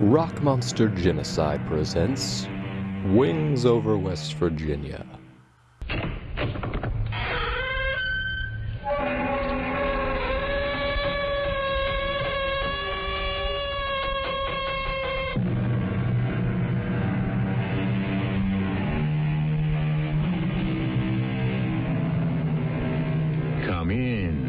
Rock Monster Genocide presents Wings over West Virginia. Come in.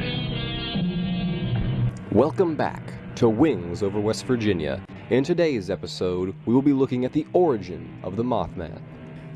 Welcome back to Wings over West Virginia. In today's episode, we will be looking at the origin of the Mothman.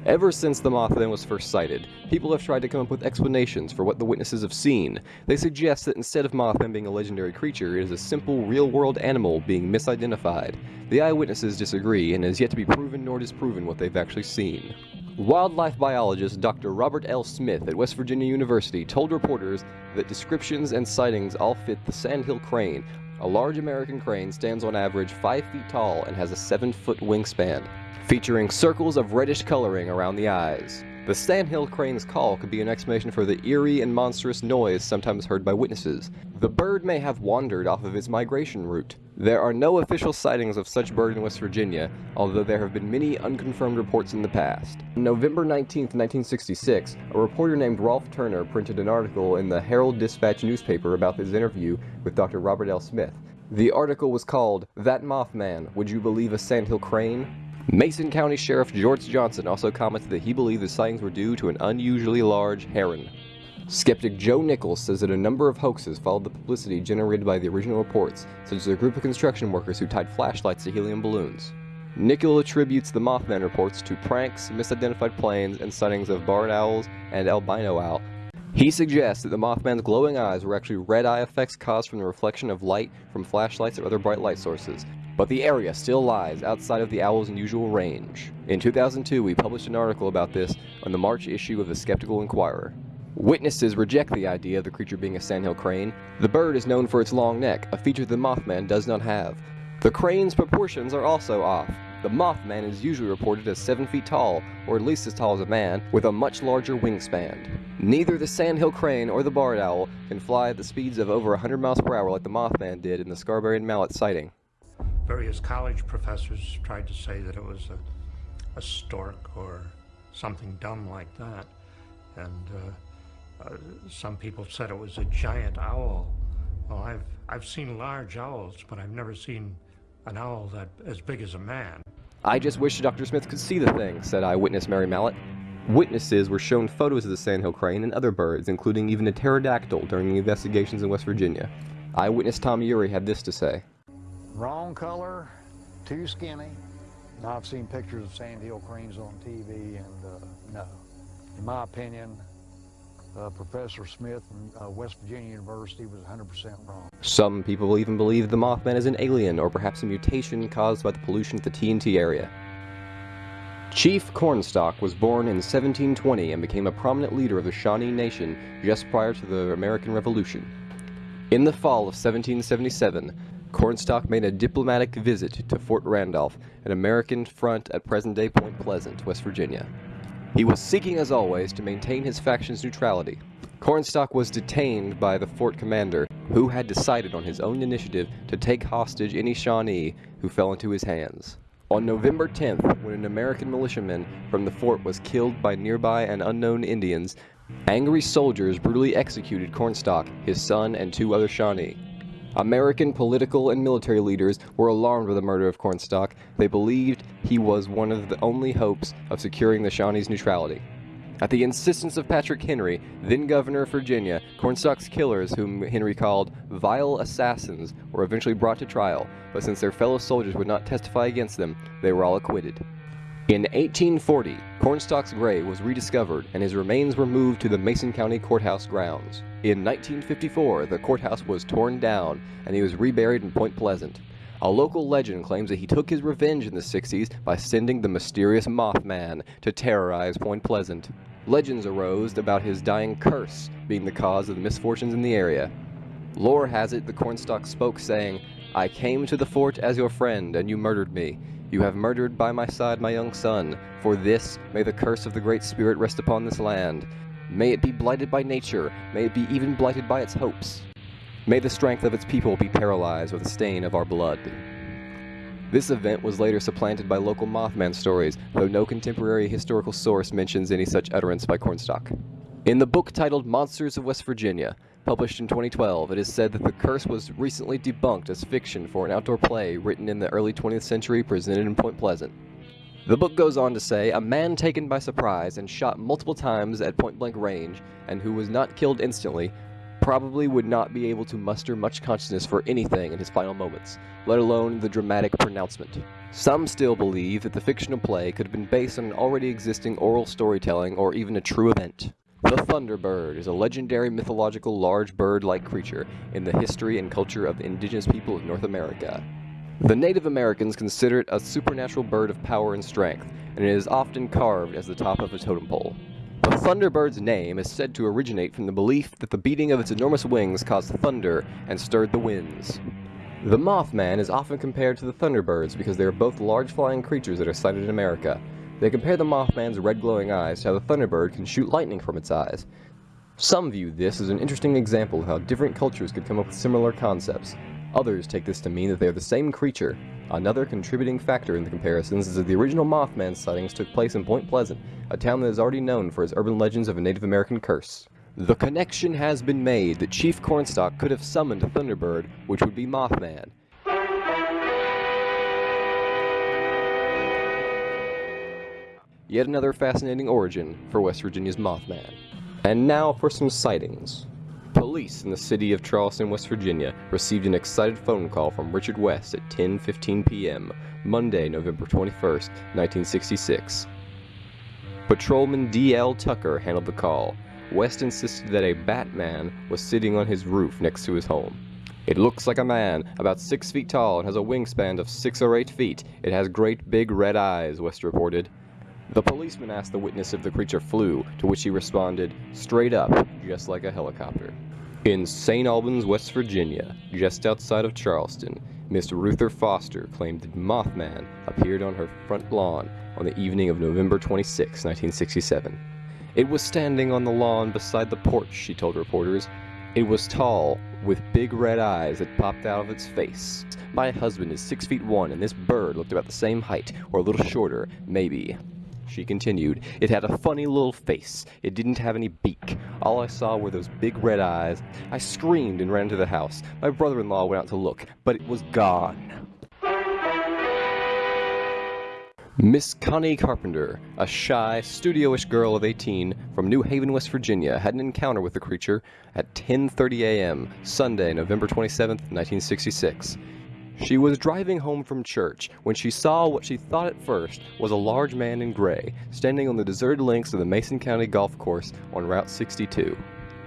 Ever since the Mothman was first sighted, people have tried to come up with explanations for what the witnesses have seen. They suggest that instead of Mothman being a legendary creature, it is a simple, real-world animal being misidentified. The eyewitnesses disagree, and it is yet to be proven nor disproven what they've actually seen. Wildlife biologist Dr. Robert L. Smith at West Virginia University told reporters that descriptions and sightings all fit the sandhill crane. A large American crane stands on average 5 feet tall and has a 7 foot wingspan, featuring circles of reddish coloring around the eyes. The sandhill crane's call could be an explanation for the eerie and monstrous noise sometimes heard by witnesses. The bird may have wandered off of its migration route. There are no official sightings of such bird in West Virginia, although there have been many unconfirmed reports in the past. On November 19, 1966, a reporter named Rolf Turner printed an article in the Herald Dispatch newspaper about his interview with Dr. Robert L. Smith. The article was called, That Mothman, Would You Believe a Sandhill Crane? Mason County Sheriff George Johnson also commented that he believed the sightings were due to an unusually large heron. Skeptic Joe Nickell says that a number of hoaxes followed the publicity generated by the original reports, such as a group of construction workers who tied flashlights to helium balloons. Nickell attributes the Mothman reports to pranks, misidentified planes, and sightings of barred owls and albino owl. He suggests that the Mothman's glowing eyes were actually red eye effects caused from the reflection of light from flashlights or other bright light sources, but the area still lies outside of the owl's usual range. In 2002, we published an article about this on the March issue of the Skeptical Inquirer. Witnesses reject the idea of the creature being a sandhill crane. The bird is known for its long neck, a feature the Mothman does not have. The crane's proportions are also off. The Mothman is usually reported as 7 feet tall, or at least as tall as a man, with a much larger wingspan. Neither the sandhill crane or the barred owl can fly at the speeds of over 100 miles per hour like the Mothman did in the Scarberry and Mallette sighting. Various college professors tried to say that it was a, a stork or something dumb like that. And uh, uh, some people said it was a giant owl. Well, I've, I've seen large owls, but I've never seen an owl that as big as a man. I just wish Dr. Smith could see the thing, said eyewitness Mary Mallette. Witnesses were shown photos of the sandhill crane and other birds, including even a pterodactyl during the investigations in West Virginia. Eyewitness Tom Ury had this to say. Wrong color, too skinny. I've seen pictures of sandhill cranes on TV, and uh, no. In my opinion, uh, Professor Smith from uh, West Virginia University was 100% wrong. Some people even believe the Mothman is an alien or perhaps a mutation caused by the pollution of the TNT area. Chief Cornstalk was born in 1720 and became a prominent leader of the Shawnee Nation just prior to the American Revolution. In the fall of 1777, Cornstalk made a diplomatic visit to Fort Randolph, an American front at present-day Point Pleasant, West Virginia. He was seeking, as always, to maintain his faction's neutrality. Cornstalk was detained by the fort commander, who had decided on his own initiative to take hostage any Shawnee who fell into his hands. On November 10th, when an American militiaman from the fort was killed by nearby and unknown Indians, angry soldiers brutally executed Cornstalk, his son, and two other Shawnee. American political and military leaders were alarmed by the murder of Cornstalk. They believed he was one of the only hopes of securing the Shawnees' neutrality. At the insistence of Patrick Henry, then governor of Virginia, Cornstalk's killers, whom Henry called vile assassins, were eventually brought to trial, but since their fellow soldiers would not testify against them, they were all acquitted. In 1840, Cornstalk's grave was rediscovered and his remains were moved to the Mason County Courthouse grounds. In 1954, the courthouse was torn down and he was reburied in Point Pleasant. A local legend claims that he took his revenge in the 60s by sending the mysterious Mothman to terrorize Point Pleasant. Legends arose about his dying curse being the cause of the misfortunes in the area. Lore has it the Cornstalk spoke saying, I came to the fort as your friend, and you murdered me. You have murdered by my side my young son. For this, may the curse of the Great Spirit rest upon this land. May it be blighted by nature, may it be even blighted by its hopes. May the strength of its people be paralyzed with the stain of our blood. This event was later supplanted by local Mothman stories, though no contemporary historical source mentions any such utterance by Cornstalk. In the book titled Monsters of West Virginia, published in 2012, it is said that the curse was recently debunked as fiction for an outdoor play written in the early 20th century presented in Point Pleasant. The book goes on to say a man taken by surprise and shot multiple times at point blank range, and who was not killed instantly, probably would not be able to muster much consciousness for anything in his final moments, let alone the dramatic pronouncement. Some still believe that the fictional play could have been based on an already existing oral storytelling or even a true event. The Thunderbird is a legendary mythological large bird-like creature in the history and culture of the indigenous people of North America. The Native Americans consider it a supernatural bird of power and strength, and it is often carved as the top of a totem pole. The Thunderbird's name is said to originate from the belief that the beating of its enormous wings caused thunder and stirred the winds. The Mothman is often compared to the Thunderbirds because they are both large flying creatures that are sighted in America. They compare the Mothman's red glowing eyes to how the Thunderbird can shoot lightning from its eyes. Some view this as an interesting example of how different cultures could come up with similar concepts. Others take this to mean that they are the same creature. Another contributing factor in the comparisons is that the original Mothman sightings took place in Point Pleasant, a town that is already known for its urban legends of a Native American curse. The connection has been made that Chief Cornstalk could have summoned a Thunderbird, which would be Mothman. Yet another fascinating origin for West Virginia's Mothman. And now for some sightings. Police in the city of Charleston, West Virginia received an excited phone call from Richard West at 10:15 p.m. Monday, November 21st, 1966. Patrolman D.L. Tucker handled the call. West insisted that a Batman was sitting on his roof next to his home. It looks like a man, about six feet tall, and has a wingspan of six or eight feet. It has great big red eyes, West reported. The policeman asked the witness if the creature flew, to which he responded, straight up, just like a helicopter. In St. Albans, West Virginia, just outside of Charleston, Miss Ruther Foster claimed that Mothman appeared on her front lawn on the evening of November 26, 1967. It was standing on the lawn beside the porch, she told reporters. It was tall, with big red eyes that popped out of its face. My husband is six feet one, and this bird looked about the same height, or a little shorter, maybe. She continued, It had a funny little face. It didn't have any beak. All I saw were those big red eyes. I screamed and ran to the house. My brother in law went out to look, but it was gone. Miss Connie Carpenter, a shy, studio-ish girl of 18 from New Haven, West Virginia, had an encounter with the creature at 10:30 a.m. Sunday, November 27, 1966. She was driving home from church when she saw what she thought at first was a large man in gray standing on the deserted links of the Mason County Golf Course on Route 62.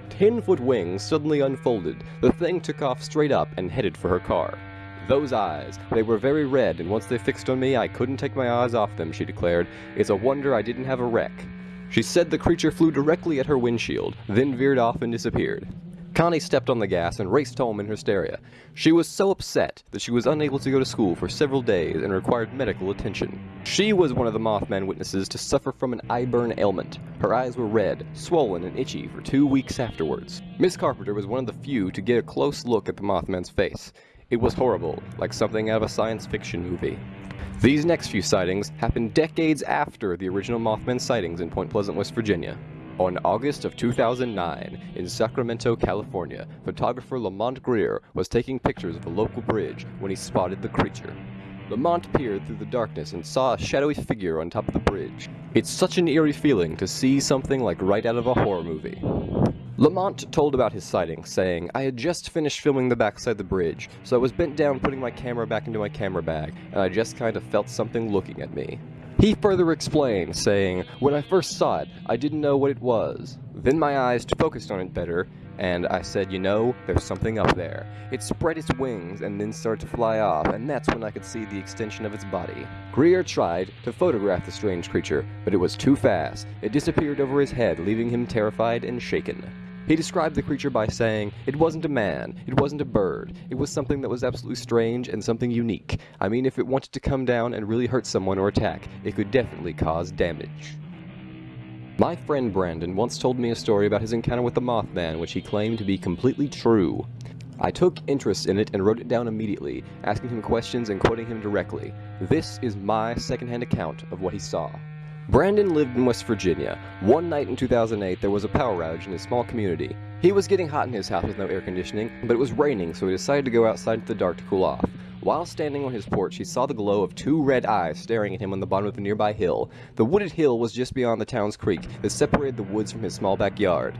Ten-foot wings suddenly unfolded. The thing took off straight up and headed for her car. Those eyes, they were very red, and once they fixed on me, I couldn't take my eyes off them, she declared. It's a wonder I didn't have a wreck. She said the creature flew directly at her windshield, then veered off and disappeared. Connie stepped on the gas and raced home in hysteria. She was so upset that she was unable to go to school for several days and required medical attention. She was one of the Mothman witnesses to suffer from an eye burn ailment. Her eyes were red, swollen, and itchy for two weeks afterwards. Miss Carpenter was one of the few to get a close look at the Mothman's face. It was horrible, like something out of a science fiction movie. These next few sightings happened decades after the original Mothman sightings in Point Pleasant, West Virginia. On August of 2009, in Sacramento, California, photographer Lamont Greer was taking pictures of a local bridge when he spotted the creature. Lamont peered through the darkness and saw a shadowy figure on top of the bridge. It's such an eerie feeling to see something like right out of a horror movie. Lamont told about his sighting, saying, I had just finished filming the backside of the bridge, so I was bent down putting my camera back into my camera bag, and I just kind of felt something looking at me. He further explained, saying, When I first saw it, I didn't know what it was. Then my eyes focused on it better, and I said, you know, there's something up there. It spread its wings and then started to fly off, and that's when I could see the extension of its body. Greer tried to photograph the strange creature, but it was too fast. It disappeared over his head, leaving him terrified and shaken. He described the creature by saying, It wasn't a man, it wasn't a bird, it was something that was absolutely strange and something unique. I mean, if it wanted to come down and really hurt someone or attack, it could definitely cause damage. My friend Brandon once told me a story about his encounter with the Mothman, which he claimed to be completely true. I took interest in it and wrote it down immediately, asking him questions and quoting him directly. This is my secondhand account of what he saw. Brandon lived in West Virginia. One night in 2008, there was a power outage in his small community. He was getting hot in his house with no air conditioning, but it was raining, so he decided to go outside into the dark to cool off. While standing on his porch, he saw the glow of two red eyes staring at him on the bottom of a nearby hill. The wooded hill was just beyond the town's creek that separated the woods from his small backyard.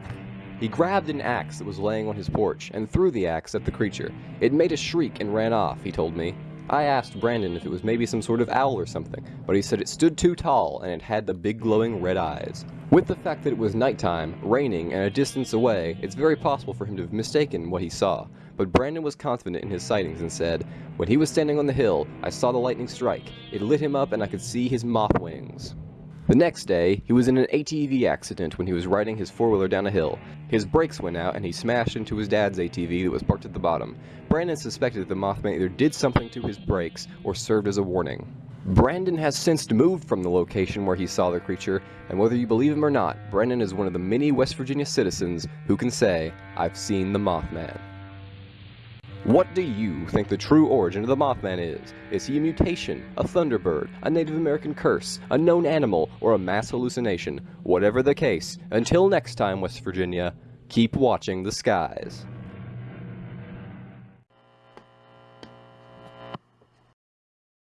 He grabbed an axe that was laying on his porch and threw the axe at the creature. It made a shriek and ran off, he told me. I asked Brandon if it was maybe some sort of owl or something, but he said it stood too tall and it had the big glowing red eyes. With the fact that it was nighttime, raining, and a distance away, it's very possible for him to have mistaken what he saw. But Brandon was confident in his sightings and said, When he was standing on the hill, I saw the lightning strike. It lit him up and I could see his moth wings. The next day, he was in an ATV accident when he was riding his four-wheeler down a hill. His brakes went out and he smashed into his dad's ATV that was parked at the bottom. Brandon suspected that the Mothman either did something to his brakes or served as a warning. Brandon has since moved from the location where he saw the creature, and whether you believe him or not, Brandon is one of the many West Virginia citizens who can say, I've seen the Mothman. What do you think the true origin of the Mothman is? Is he a mutation, a thunderbird, a Native American curse, a known animal, or a mass hallucination? Whatever the case, until next time, West Virginia, keep watching the skies.